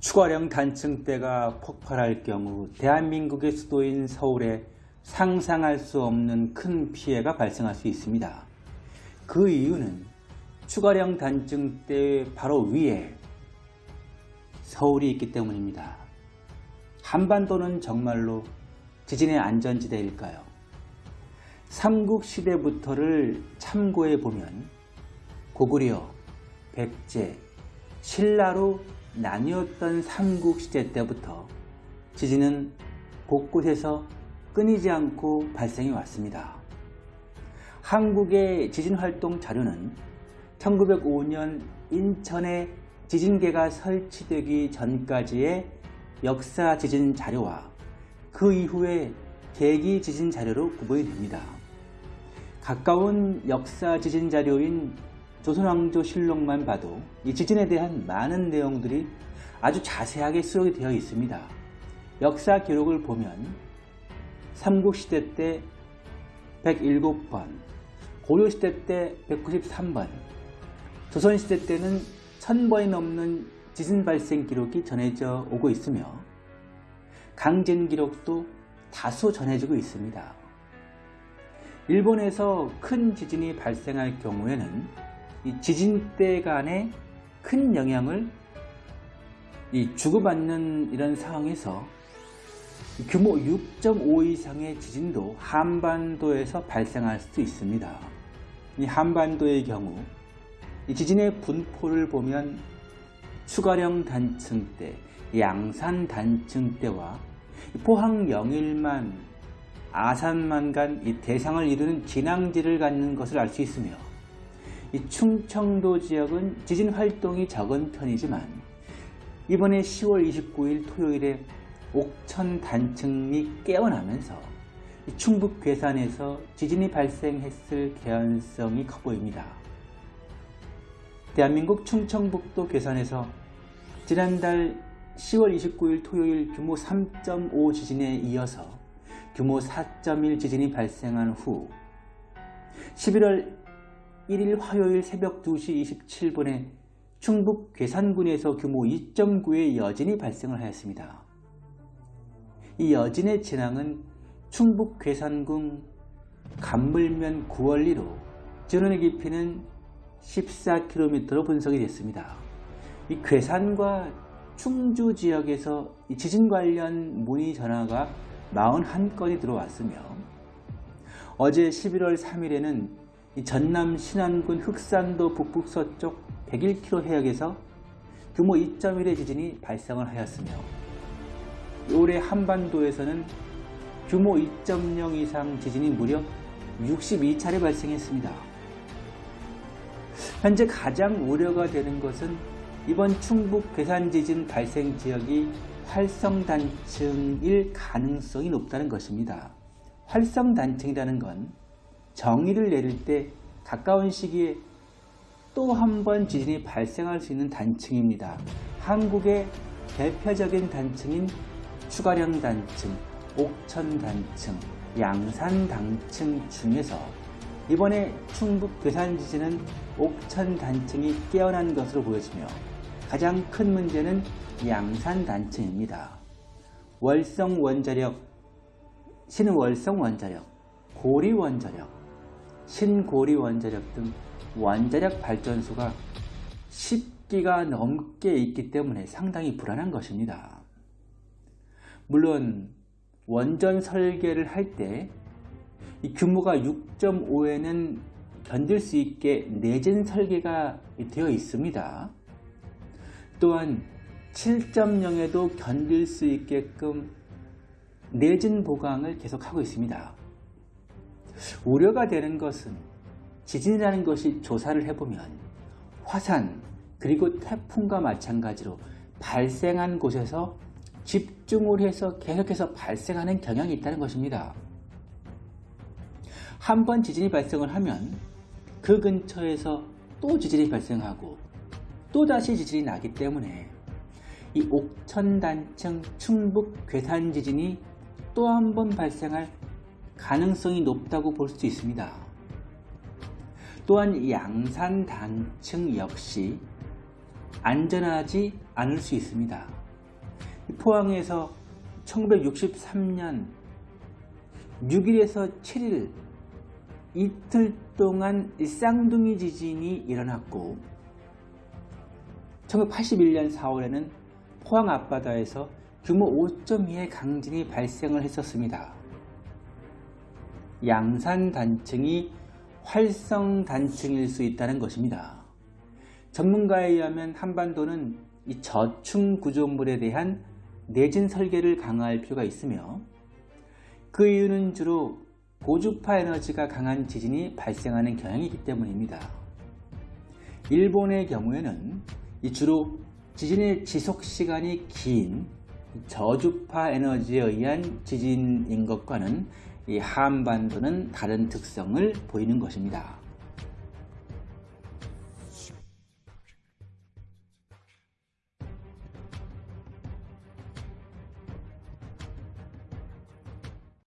추가령 단층대가 폭발할 경우 대한민국의 수도인 서울에 상상할 수 없는 큰 피해가 발생할 수 있습니다. 그 이유는 추가령 단층대 바로 위에 서울이 있기 때문입니다. 한반도는 정말로 지진의 안전지대일까요? 삼국시대부터를 참고해 보면 고구려, 백제, 신라로 나뉘었던 삼국 시대 때부터 지진은 곳곳에서 끊이지 않고 발생해 왔습니다. 한국의 지진활동 자료는 1905년 인천에 지진계가 설치되기 전까지의 역사 지진 자료와 그 이후의 계기 지진 자료로 구분이 됩니다. 가까운 역사 지진 자료인 조선왕조 실록만 봐도 이 지진에 대한 많은 내용들이 아주 자세하게 수록이 되어 있습니다. 역사 기록을 보면 삼국시대 때 107번, 고려시대 때 193번, 조선시대 때는 1000번이 넘는 지진 발생 기록이 전해져 오고 있으며 강진 기록도 다수 전해지고 있습니다. 일본에서 큰 지진이 발생할 경우에는 이 지진대 간의 큰 영향을 주고받는 이런 상황에서 규모 6.5 이상의 지진도 한반도에서 발생할 수도 있습니다. 이 한반도의 경우 이 지진의 분포를 보면 추가령 단층대, 양산 단층대와 포항 영일만, 아산만 간 이 대상을 이루는 진앙지를 갖는 것을 알 수 있으며 이 충청도 지역은 지진 활동이 적은 편이지만 이번에 10월 29일 토요일에 옥천 단층이 깨어나면서 충북 괴산에서 지진이 발생했을 개연성이 커 보입니다. 대한민국 충청북도 괴산에서 지난달 10월 29일 토요일 규모 3.5 지진에 이어서 규모 4.1 지진이 발생한 후 11월 1일 화요일 새벽 2시 27분에 충북 괴산군에서 규모 2.9의 여진이 발생을 하였습니다. 이 여진의 진앙은 충북 괴산군 간물면 9월리로 전원의 깊이는 14km로 분석이 됐습니다. 이 괴산과 충주 지역에서 지진 관련 문의 전화가 41건이 들어왔으며 어제 11월 3일에는 전남 신안군 흑산도 북북서쪽 101km 해역에서 규모 2.1의 지진이 발생을 하였으며 올해 한반도에서는 규모 2.0 이상 지진이 무려 62차례 발생했습니다. 현재 가장 우려가 되는 것은 이번 충북 괴산 지진 발생 지역이 활성단층일 가능성이 높다는 것입니다. 활성단층이라는 건 정의를 내릴 때 가까운 시기에 또 한 번 지진이 발생할 수 있는 단층입니다. 한국의 대표적인 단층인 추가령 단층, 옥천 단층, 양산 단층 중에서 이번에 충북 괴산 지진은 옥천 단층이 깨어난 것으로 보여지며 가장 큰 문제는 양산 단층입니다. 월성 원자력, 신월성 원자력, 고리 원자력, 신고리 원자력 등 원자력 발전소가 10기가 넘게 있기 때문에 상당히 불안한 것입니다. 물론 원전 설계를 할 때 규모가 6.5에는 견딜 수 있게 내진 설계가 되어 있습니다. 또한 7.0에도 견딜 수 있게끔 내진 보강을 계속하고 있습니다. 우려가 되는 것은 지진이라는 것이 조사를 해보면 화산 그리고 태풍과 마찬가지로 발생한 곳에서 집중을 해서 계속해서 발생하는 경향이 있다는 것입니다. 한 번 지진이 발생을 하면 그 근처에서 또 지진이 발생하고 또다시 지진이 나기 때문에 이 옥천단층 충북 괴산 지진이 또 한 번 발생할 가능성이 높다고 볼 수 있습니다. 또한 양산 단층 역시 안전하지 않을 수 있습니다. 이 포항에서 1963년 6일에서 7일 이틀 동안 이 쌍둥이 지진이 일어났고 1981년 4월에는 포항 앞바다에서 규모 5.2의 강진이 발생을 했었습니다. 양산 단층이 활성 단층일 수 있다는 것입니다. 전문가에 의하면 한반도는 이 저층 구조물에 대한 내진 설계를 강화할 필요가 있으며 그 이유는 주로 고주파 에너지가 강한 지진이 발생하는 경향이기 때문입니다. 일본의 경우에는 주로 지진의 지속 시간이 긴 저주파 에너지에 의한 지진인 것과는 이 한반도는 다른 특성을 보이는 것입니다.